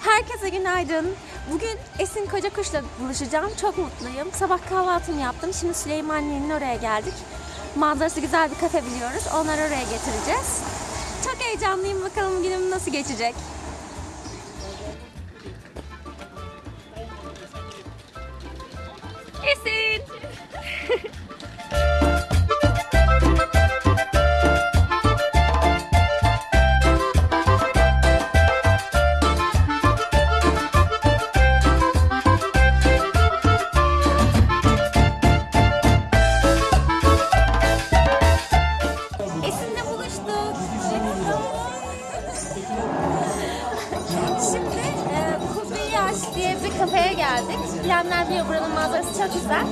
Herkese günaydın. Bugün Esin Kocakuş'la buluşacağım. Çok mutluyum. Sabah kahvaltımı yaptım. Şimdi Süleymaniye'nin oraya geldik. Manzarası güzel bir kafe biliyoruz. Onları oraya getireceğiz. Çok heyecanlıyım. Bakalım günüm nasıl geçecek. Esin! Biliyor buranın manzarası çok güzel.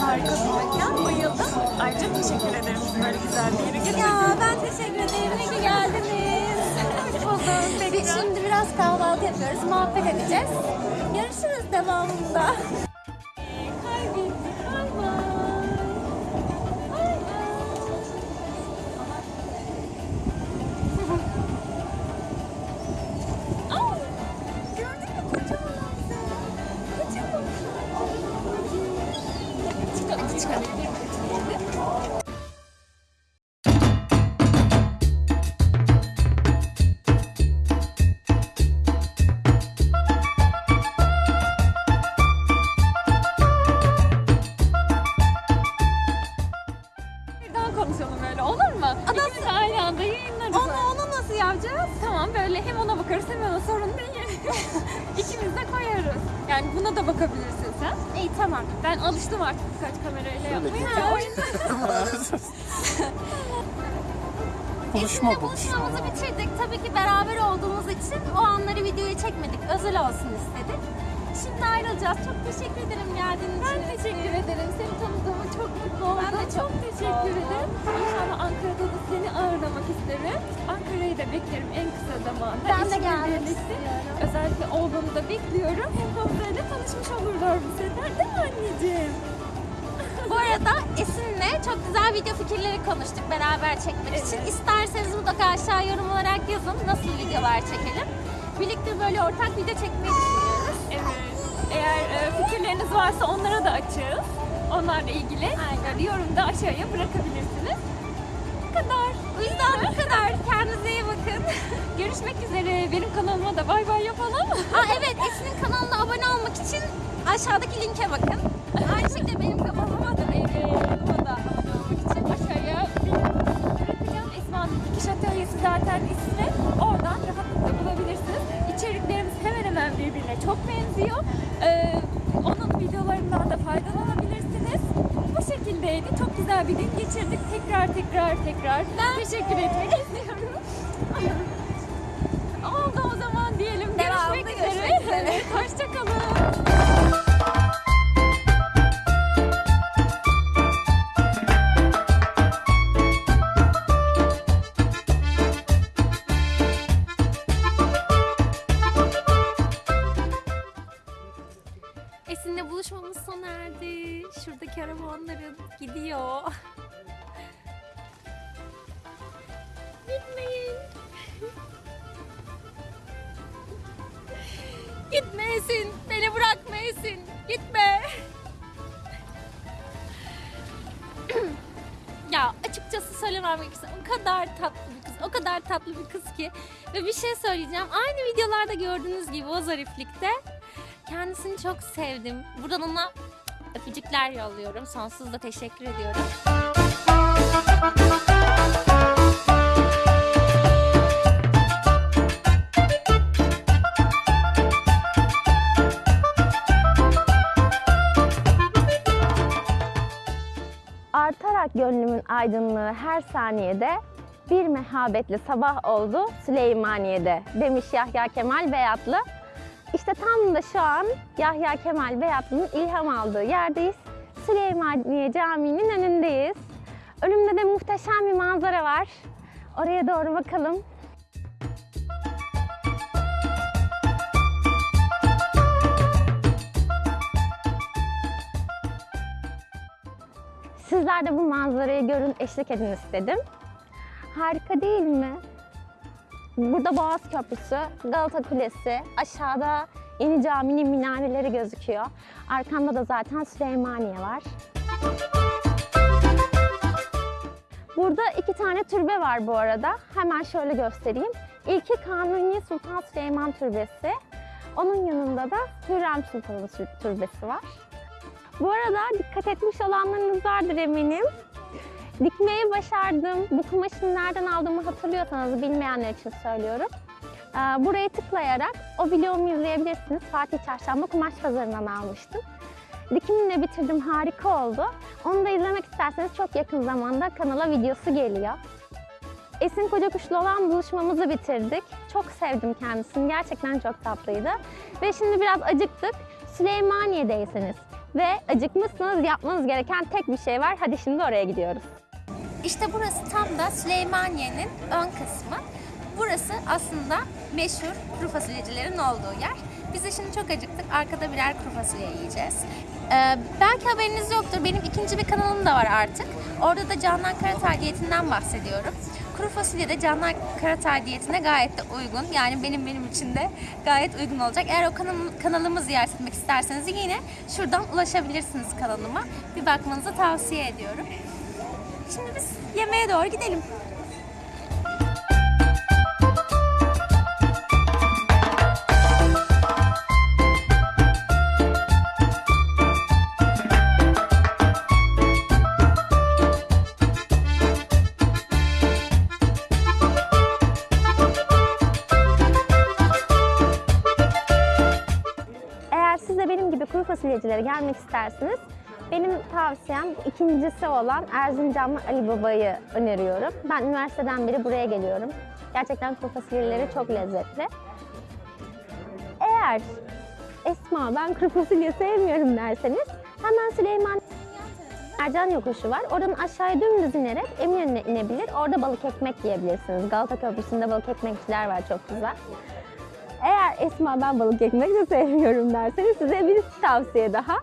Harika bir mekan. Bayıldım. Ayrıca teşekkür ederim böyle güzel bir yere getirdiniz. Ya ben teşekkür ederim. İyi ki geldiniz. Hoş bulduk. Biz şimdi biraz kahvaltı yapıyoruz. Muhabbet edeceğiz. Görüşürüz devamında. Yani buna da bakabilirsin sen. İyi tamam. Ben alıştım artık birkaç kamerayla yapmaya. O yüzden Buluşma Esin'le buluşmamızı bitirdik. Tabii ki beraber olduğumuz için o anları videoya çekmedik. Özel olsun istedik. Şimdi ayrılacağız. Çok teşekkür ederim geldiğin için. ben teşekkür ederim. Seni tanıdığıma çok mutlu oldum. Ben de çok teşekkür ederim. İnşallah Ankara'da da seni ağırlamak isterim. Ankara'yı da beklerim en zamanda. Ben de gelmek istiyorum. Özellikle oğlanı da bekliyorum. Hem Hamza'yla tanışmış olurlar bu sefer değil mi anneciğim? Bu arada Esin'le çok güzel video fikirleri konuştuk beraber çekmek için. İsterseniz mutlaka aşağı yorum olarak yazın nasıl videolar çekelim. Birlikte böyle ortak video çekmeyi düşünüyoruz. Evet. Eğer e, fikirleriniz varsa onlara da açığız. Onlarla ilgili yani yorumda aşağıya bırakabilirsiniz. Yüzden bu kadar. Kendinize iyi bakın. Görüşmek üzere. Benim kanalıma da bay bay yapalım. Aa, evet Esin'in kanalına abone olmak için aşağıdaki linke bakın. Aynı şekilde benim kanalıma da Kanalıma da abone olmak için aşağıya bırakacağım. Esma'nın dikiş atölyesi zaten ismi. Oradan rahatlıkla bulabilirsiniz. İçeriklerimiz hemen hemen birbirine çok benziyor. Ee, onun videolarından da faydalanabilirsiniz. Şekildeydi. Çok güzel bir gün geçirdik. Tekrar tekrar tekrar teşekkür etmek istiyorum. Oldu o zaman diyelim. Görüşmek üzere. üzere. Hoşçakalın. Onların gidiyor. Gitmeyin. Gitme Esin. Beni bırakma Esin. Gitme. ya açıkçası söylemem gerekirse o kadar tatlı bir kız. O kadar tatlı bir kız ki. Ve bir şey söyleyeceğim. Aynı videolarda gördüğünüz gibi o zariflikte. Kendisini çok sevdim. Buradan ona öpücükler yolluyorum. Sonsuz da teşekkür ediyorum. Artarak gönlümün aydınlığı her saniyede bir mehabetli sabah oldu Süleymaniye'de demiş Yahya Kemal Beyatlı. İşte tam da şu an Yahya Kemal Beyatlı'nın ilham aldığı yerdeyiz. Süleymaniye Camii'nin önündeyiz. Önümde de muhteşem bir manzara var. Oraya doğru bakalım. Sizler de bu manzarayı görün, eşlik edin istedim. Harika değil mi? Burada Boğaz Köprüsü, Galata Kulesi, aşağıda Yeni Cami'nin minareleri gözüküyor. Arkamda da zaten Süleymaniye var. Burada iki tane türbe var bu arada. Hemen şöyle göstereyim. İlki Kanuni Sultan Süleyman Türbesi. Onun yanında da Hürrem Sultan'ın tür- türbesi var. Bu arada dikkat etmiş olanlarınız vardır eminim. Dikmeyi başardım. Bu kumaşını nereden aldığımı hatırlıyorsanız bilmeyenler için söylüyorum. Ee, Buraya tıklayarak o videomu izleyebilirsiniz. Fatih Çarşamba Kumaş Pazarı'ndan almıştım. Dikimini de bitirdim, harika oldu. Onu da izlemek isterseniz çok yakın zamanda kanala videosu geliyor. Esin Kocakuş'la olan buluşmamızı bitirdik. Çok sevdim kendisini, gerçekten çok tatlıydı. Ve şimdi biraz acıktık. Süleymaniye'deyseniz ve acıkmışsınız yapmanız gereken tek bir şey var. Hadi şimdi oraya gidiyoruz. İşte burası tam da Süleymaniye'nin ön kısmı. Burası aslında meşhur kuru fasulyecilerin olduğu yer. Biz de şimdi çok acıktık. Arkada birer kuru fasulye yiyeceğiz. Ee, belki haberiniz yoktur. Benim ikinci bir kanalım da var artık. Orada da Canan Karatay diyetinden bahsediyorum. Kuru fasulye de Canan Karatay diyetine gayet de uygun. Yani benim benim için de gayet uygun olacak. Eğer o kanalım, kanalımı ziyaret etmek isterseniz yine şuradan ulaşabilirsiniz kanalıma. Bir bakmanızı tavsiye ediyorum. Şimdi biz yemeğe doğru gidelim. Eğer siz de benim gibi kuru fasulyecilere gelmek isterseniz benim tavsiyem ikincisi olan Erzincanlı Ali Baba'yı öneriyorum. Ben üniversiteden beri buraya geliyorum. Gerçekten kuru fasulyeleri çok lezzetli. Eğer Esma ben kuru fasulye sevmiyorum derseniz hemen Süleyman Ercan yokuşu var. Oradan aşağıya dümdüz inerek Eminönü'ne inebilir. Orada balık ekmek yiyebilirsiniz. Galata Köprüsü'nde balık ekmekçiler var çok güzel. Eğer Esma ben balık ekmek de sevmiyorum derseniz size bir tavsiye daha.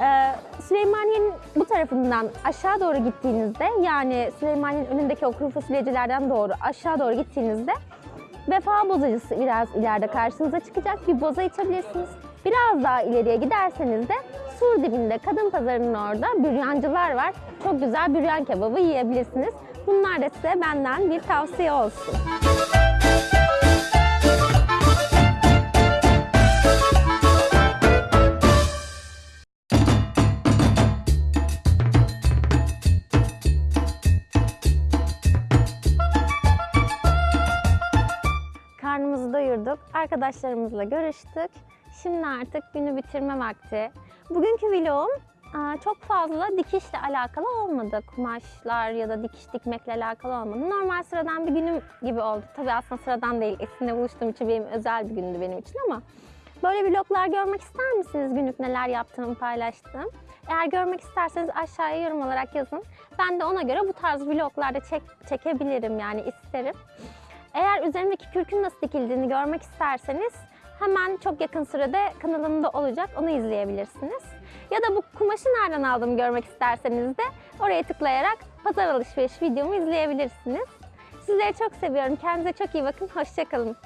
Ee, Süleymaniye'nin bu tarafından aşağı doğru gittiğinizde yani Süleymaniye'nin önündeki o kuru fasulyecilerden doğru aşağı doğru gittiğinizde Vefa bozacısı biraz ileride karşınıza çıkacak. Bir boza içebilirsiniz. Biraz daha ileriye giderseniz de sur dibinde kadın pazarının orada büryancılar var. Çok güzel büryan kebabı yiyebilirsiniz. Bunlar da size benden bir tavsiye olsun. Arkadaşlarımızla görüştük. Şimdi artık günü bitirme vakti. Bugünkü vlogum çok fazla dikişle alakalı olmadı. Kumaşlar ya da dikiş dikmekle alakalı olmadı. Normal sıradan bir günüm gibi oldu. Tabii aslında sıradan değil. Esin'le buluştuğum için benim özel bir gündü benim için ama böyle vloglar görmek ister misiniz? Günlük neler yaptığımı paylaştım. Eğer görmek isterseniz aşağıya yorum olarak yazın. Ben de ona göre bu tarz vloglarda çek, çekebilirim yani isterim. Eğer üzerimdeki kürkün nasıl dikildiğini görmek isterseniz hemen çok yakın sürede kanalımda olacak. Onu izleyebilirsiniz. Ya da bu kumaşı nereden aldığımı görmek isterseniz de oraya tıklayarak pazar alışveriş videomu izleyebilirsiniz. Sizleri çok seviyorum. Kendinize çok iyi bakın. Hoşçakalın.